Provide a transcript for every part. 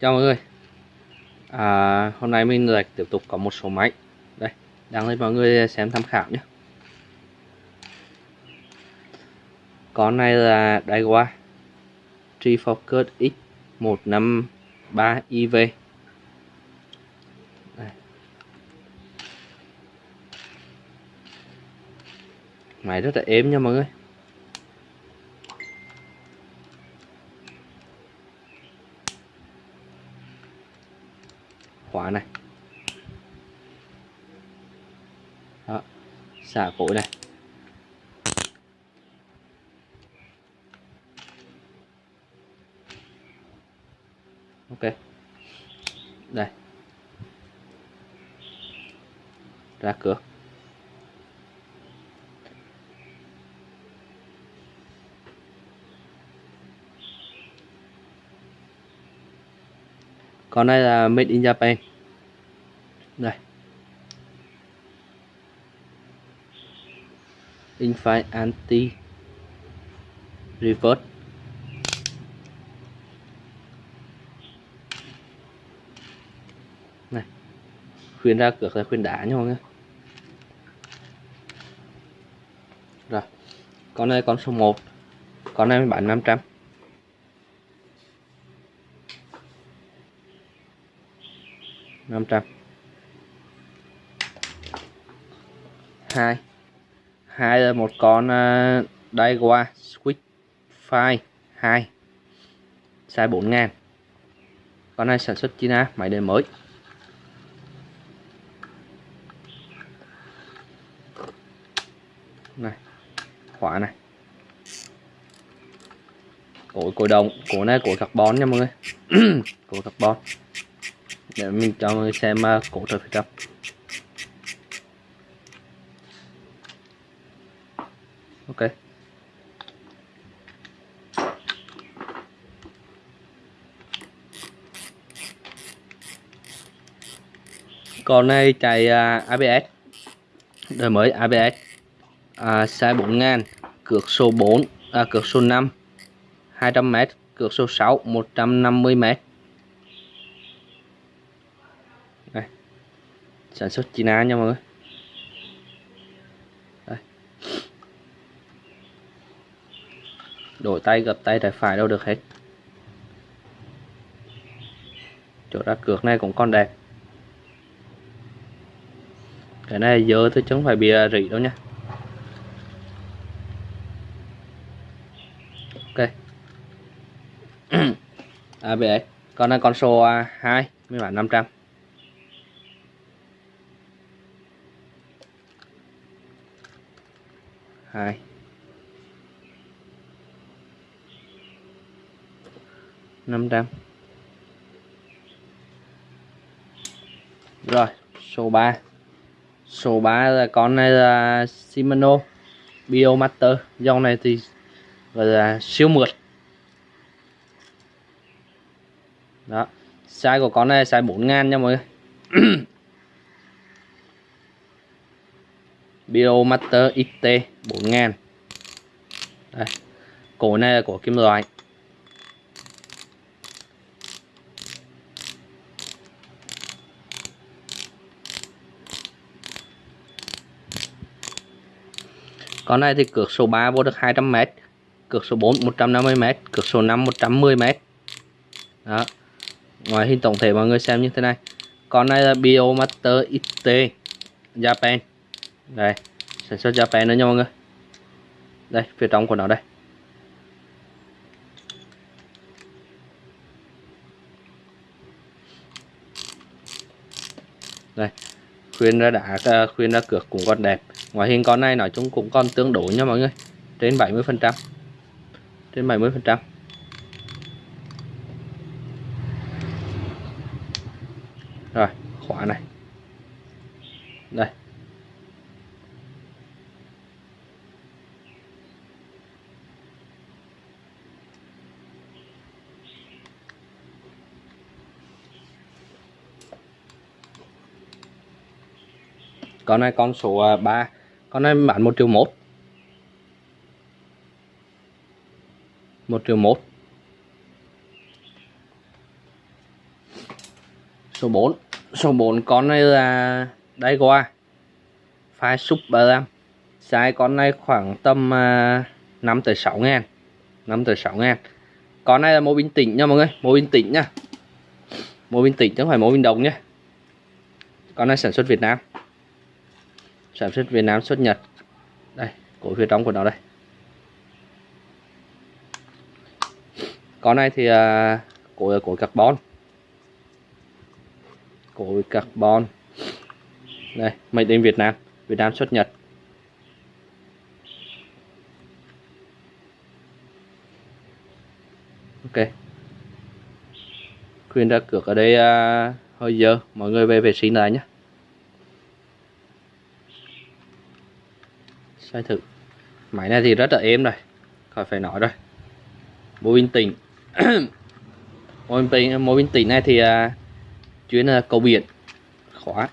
chào mọi người. À, hôm nay mình lại tiếp tục có một số máy. Đây đăng lên mọi người xem tham khảo nhé. Con này là Daiwa Trifocus X153 IV đây. máy rất là êm nha mọi người. Khóa này. Đó xả cối này. Ok. Đây. Ra cửa. Còn đây là made in Japan. Đây. Infinite anti reverse. Này. Khuyên ra cược là khuyên đá nha mọi người. Rồi. Con này con số 1 con này bán 500 500 2 hai. Là một con uh, Daiwa Switch Fire 2 size 4 ngàn. Con này sản xuất China máy đời mới. Này khóa này. Cối cối đồng cối này cối carbon nha mọi người. Cối carbon để mình cho người xem uh, cổ từ phía trong ok. Con này chạy à, uh, ABS đời mới ABS à, size 4000 cược số 4 à, cược số 5 200m cược số 6 150m đây sản xuất China nha mọi người. Đây. đổi tay, gập tay tay phải đâu được hết. Chỗ ra cược này cũng còn đẹp. Cái này dơ thôi chứ không phải bìa à, rỉ đâu nha. Ok. ABS con này con số à, 2 mới bản 500 2 500 rồi, số 3 số 3 là con này là Shimano Biomaster. Dòng này thì gọi là siêu mượt. Đó, size của con này size 4 ngàn nha mọi người. Biomaster XT 4000 đây, cổ này là của kim loại. Con này thì cược số 3 vô được 200m cược số 4 150m cược số 5 110m đó. Ngoài hình tổng thể mọi người xem như thế này. Con này là Biomaster XT Japan đây, sản xuất Japan nữa nha mọi người. Đây, phía trong của nó đây. Đây, khuyên ra đã à, khuyên ra cược cũng còn đẹp. Ngoại hình con này nói chung cũng còn tương đối nha mọi người. Trên 70 phần trăm. Trên 70 phần trăm. Rồi khóa này đây con này con số à, 3 con này bán 1 triệu 1 1 triệu 1 số 4 số 4 con này là đây qua phai super ram size con này khoảng tầm à, 5 tới 6 ngàn. 5 tới 6 ngàn. Con này là mô bình tĩnh nha mọi người. Mô bình tĩnh nha. Mô bình tĩnh chứ không phải mô bình đồng nhé con này sản xuất Việt Nam sản xuất Việt Nam xuất Nhật. Đây cổ phía trong của nó đây. Con này thì uh, cổ cổ carbon. Cổ carbon. Đây made in Việt Nam. Việt Nam xuất Nhật. Ok. Khuyên ra cược ở đây uh, hơi dơ. Mọi người về vệ sinh lại nhé sai thử. Máy này thì rất là êm rồi. Khỏi phải nói rồi. Mô bình tĩnh. Mô bình mô bình tĩnh này thì uh, chuyên là cầu biển. Khóa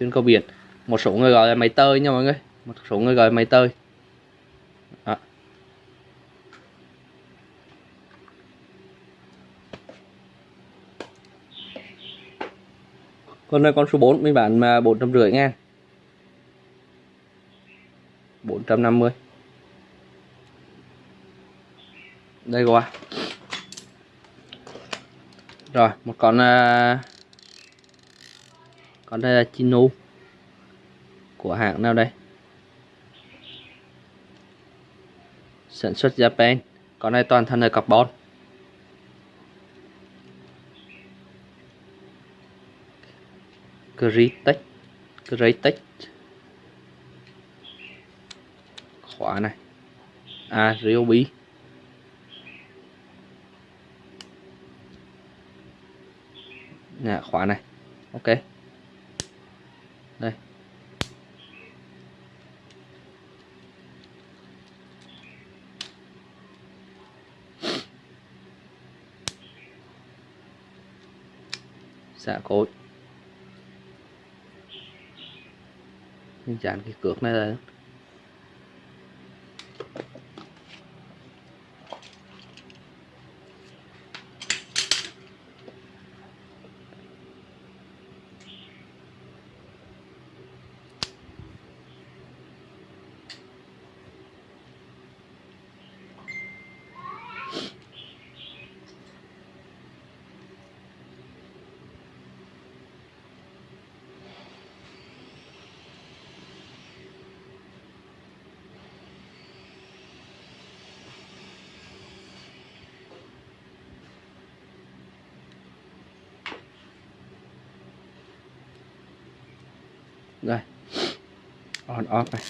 chuyên cầu biển. Một số người gọi là máy tơi nha mọi người. Một số người gọi là máy tơi. Đó. con này con số 4 mình bán mà bốn trăm rưỡi ngàn. 150 đây qua rồi một con uh, con đây là chino của hãng nào đây? Sản xuất Japan. Con này toàn thân là carbon. Crytek Crytek khóa này. À Ryobi nè khóa này. Ok. Đây. Xả cối. Dán cái cược này là rồi on off này.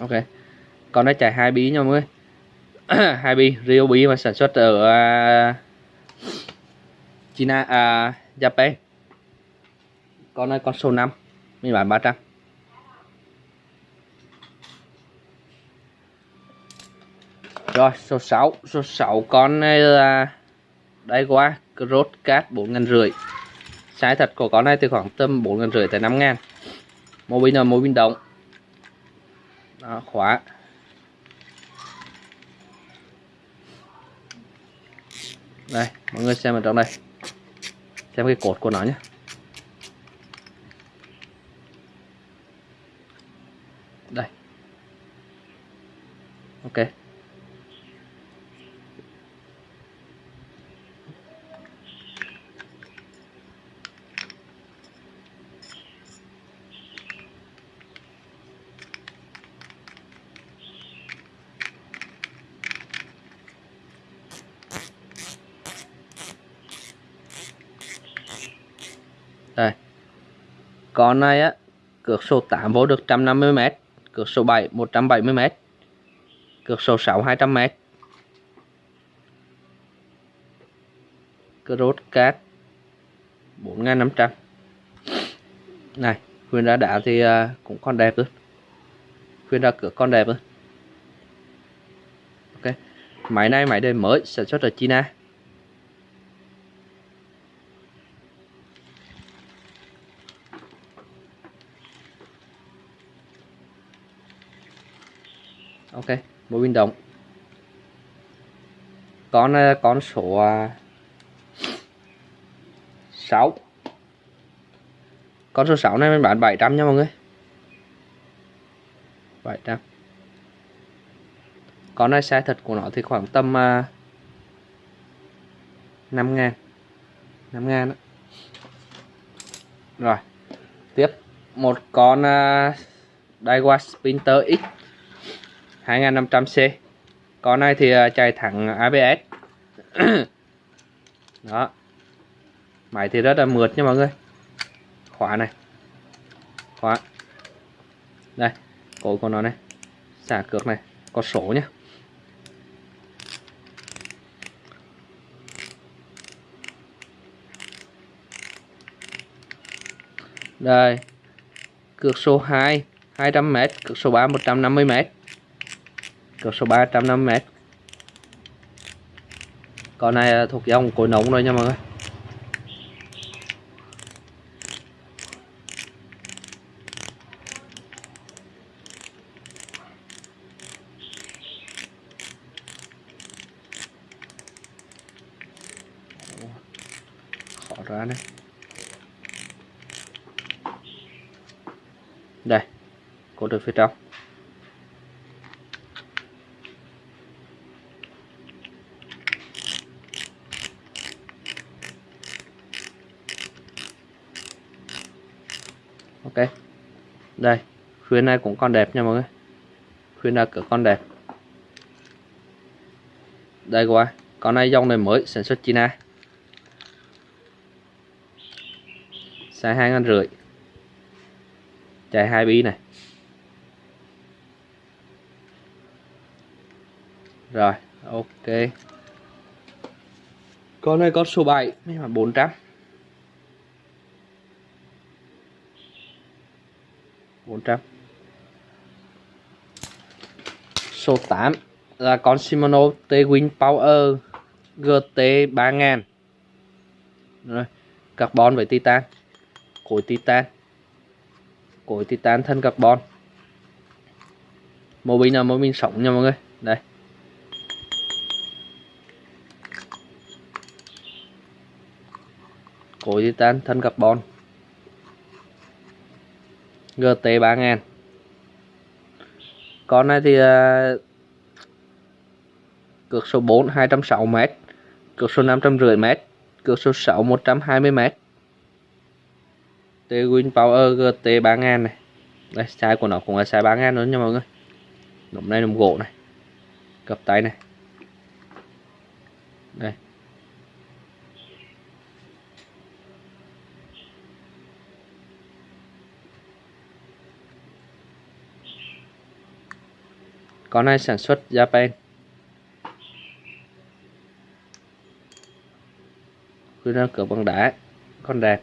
Ok. Con nó chạy hai bí nha mọi người hai bí Rio bí mà sản xuất ở uh, China à, Japan. Con này con số 5 mình bán 300 Rồi số 6 Số 6 con này là Đây qua Rốt cát 4 ngàn rưỡi. Size thật của con này từ khoảng tầm 4 ngàn rưỡi tới 5 ngàn. Mô pin là mô pin động Đó, khóa. Đây mọi người xem ở trong đây. Xem cái cột của nó nhé. Đây. Ok. Con này á, cược số 8 vô được 150m cược số 7 170m cược số 6 200m Cross cát 4500 này khuyên đã đá thì à, cũng còn đẹp luôn khuyên ra cược con đẹp luôn ok, máy này, máy đời mới sản xuất ở China. Ok mỗi pin động. Con à, con số 6 con số 6 này mình bán 700 nha mọi người. 700 con này size thật của nó thì khoảng tầm à, uh, 5 ngàn. 5 ngàn đó. rồi tiếp. Một con uh, Daiwa Spinter X. 2500C con này thì à, chạy thẳng ABS đó. Máy thì rất là mượt nha mọi người. Khóa này. Khóa. Đây, cổ của nó này. Xả cược này. Có số nhé đây. Cược số 2 200m cược số 3 150m cược số 350m con này thuộc dòng cối nóng rồi nha mọi người. Khó ra này đây cột được phía trong ok đây. Khuyến này cũng còn đẹp nha mọi người. Khuyến là cửa con đẹp. Đây qua con này dòng này mới, sản xuất China. Sai hai ngàn rưỡi. Chạy hai bi này. Rồi, ok. Con này con số 7 nhưng mà 400 400 số 8 là con Shimano T-Wing Power GT 3000 rồi, carbon với titan. Cối titan. Cối titan thân carbon. Mô pin là mô pin sống nha mọi người. Đây. Cối titan thân carbon. GT 3000 con này thì uh, cược số 4 260m cược số 550m cược số 6 120m T-Win Power GT 3000 này. Đây size của nó cũng là size 3000 nữa nha mọi người. Nộm này nộm gỗ này. Cặp tay này. Đây. Con này sản xuất Japan. Cứ ra cửa bằng đá, con đẹp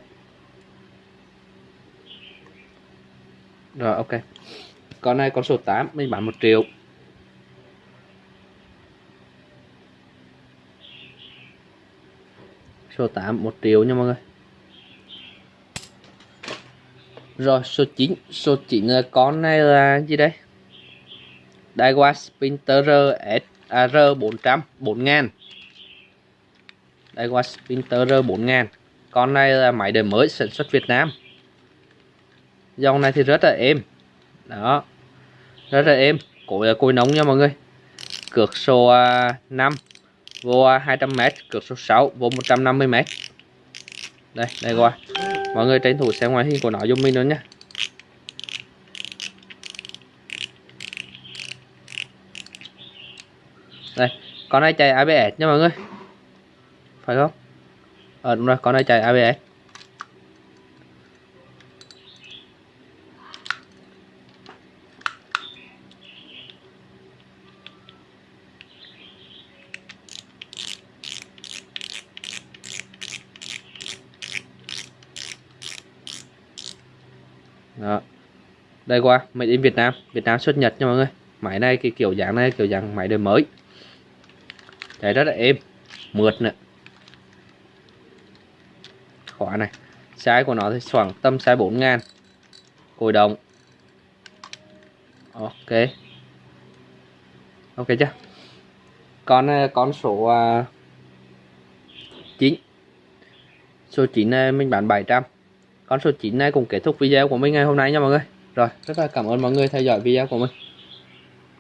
rồi, ok. Con này con số 8 mình bán 1 triệu. Số 8 1 triệu nha mọi người. Rồi, số 9 số 9 là con này là gì đây? Daiwa Sprinter SR 400 4000 Daiwa Sprinter 4000 con này là máy đời mới sản xuất Việt Nam. Dòng này thì rất là êm. Đó, rất là êm. Cối là cối nóng nha mọi người. Cược số à, 5 vô à, 200m cược số 6 vô 150m đây đây qua. Mọi người tranh thủ xem ngoài hình của nó giúp mình nữa nhé đây, con này chạy ABS nha mọi người. Phải không? Ờ đúng rồi, con này chạy ABS đó. Đây qua, made in Việt Nam. Việt Nam xuất Nhật nha mọi người. Máy này cái kiểu dáng này, kiểu dáng máy đời mới đấy rất là êm. Mượt nữa. Khóa này. Size của nó thì khoảng tầm size 4 ngàn. Cồi đồng. Ok. Ok chưa? Con ờ, con số ờ, uh, 9 số 9 này ờ, mình bán 700 con số 9 này cũng kết thúc video của mình ngày hôm nay nha mọi người. Rồi rất là cảm ơn mọi người theo dõi video của mình.